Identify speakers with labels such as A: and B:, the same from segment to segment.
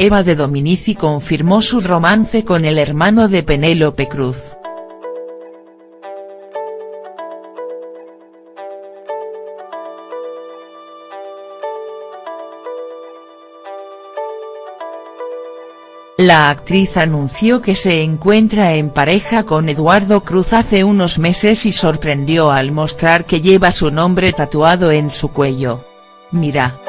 A: Eva de Dominici confirmó su romance con el hermano de Penélope Cruz. La actriz anunció que se encuentra en pareja con Eduardo Cruz hace unos meses y sorprendió al mostrar que lleva su nombre tatuado en su cuello. Mira.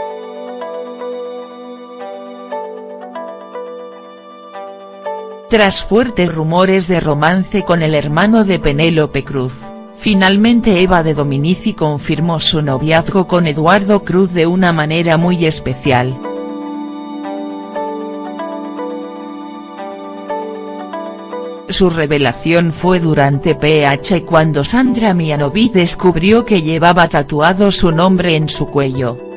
A: Tras fuertes rumores de romance con el hermano de Penélope Cruz, finalmente Eva de Dominici confirmó su noviazgo con Eduardo Cruz de una manera muy especial. Su revelación fue durante PH cuando Sandra Mianovic descubrió que llevaba tatuado su nombre en su cuello.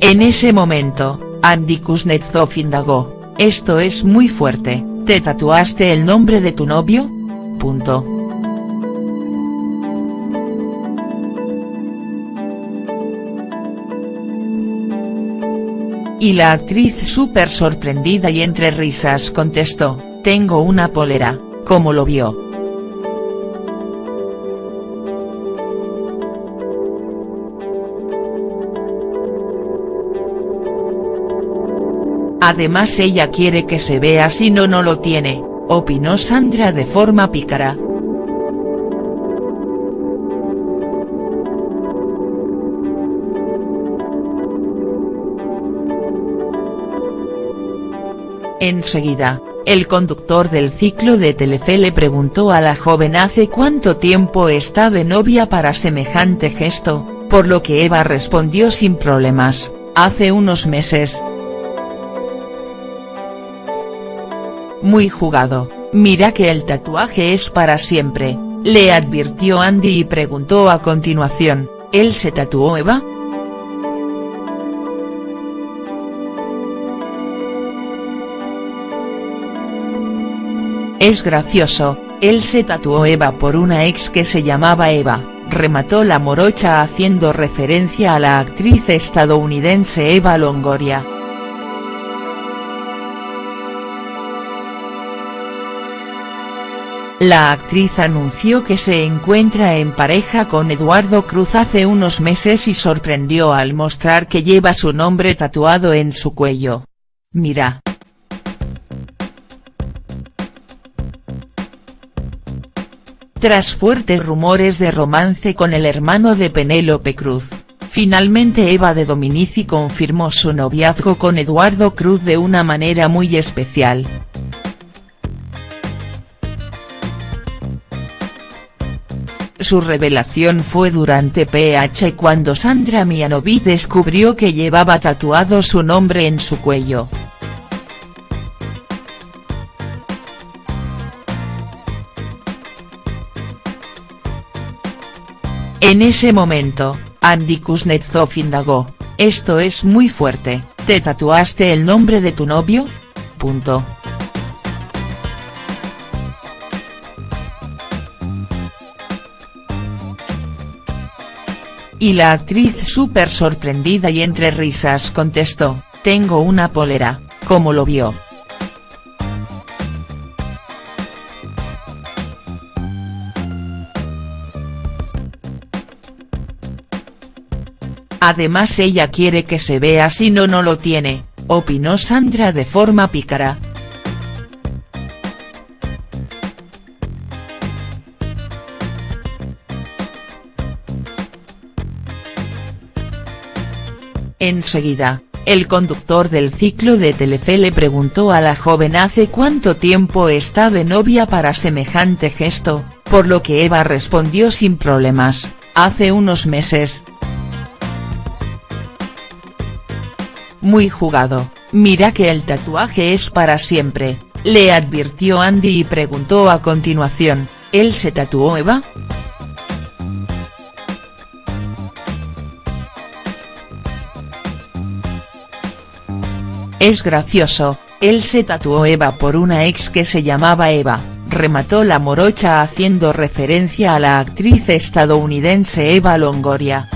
A: En ese momento, Andy Kuznetsov indagó, «¿Esto es muy fuerte, ¿te tatuaste el nombre de tu novio?». Punto. Y la actriz súper sorprendida y entre risas contestó, tengo una polera, ¿cómo lo vio?. Además ella quiere que se vea si no no lo tiene, opinó Sandra de forma pícara. Enseguida, el conductor del ciclo de Telefe le preguntó a la joven hace cuánto tiempo está de novia para semejante gesto, por lo que Eva respondió sin problemas, hace unos meses. Muy jugado, mira que el tatuaje es para siempre, le advirtió Andy y preguntó a continuación, ¿él se tatuó Eva?. Es gracioso, él se tatuó Eva por una ex que se llamaba Eva, remató la morocha haciendo referencia a la actriz estadounidense Eva Longoria. La actriz anunció que se encuentra en pareja con Eduardo Cruz hace unos meses y sorprendió al mostrar que lleva su nombre tatuado en su cuello. Mira. Tras fuertes rumores de romance con el hermano de Penélope Cruz, finalmente Eva de Dominici confirmó su noviazgo con Eduardo Cruz de una manera muy especial. Su revelación fue durante PH cuando Sandra Mianovic descubrió que llevaba tatuado su nombre en su cuello. En ese momento, Andy Kuznetsov indagó, «¿Esto es muy fuerte, ¿te tatuaste el nombre de tu novio?». Punto. Y la actriz súper sorprendida y entre risas contestó, tengo una polera, ¿cómo lo vio?. Además ella quiere que se vea si no no lo tiene, opinó Sandra de forma pícara. Enseguida, el conductor del ciclo de Telefe le preguntó a la joven hace cuánto tiempo está de novia para semejante gesto, por lo que Eva respondió sin problemas, hace unos meses, muy jugado, mira que el tatuaje es para siempre, le advirtió Andy y preguntó a continuación, ¿él se tatuó Eva?. Es gracioso, él se tatuó Eva por una ex que se llamaba Eva, remató la morocha haciendo referencia a la actriz estadounidense Eva Longoria.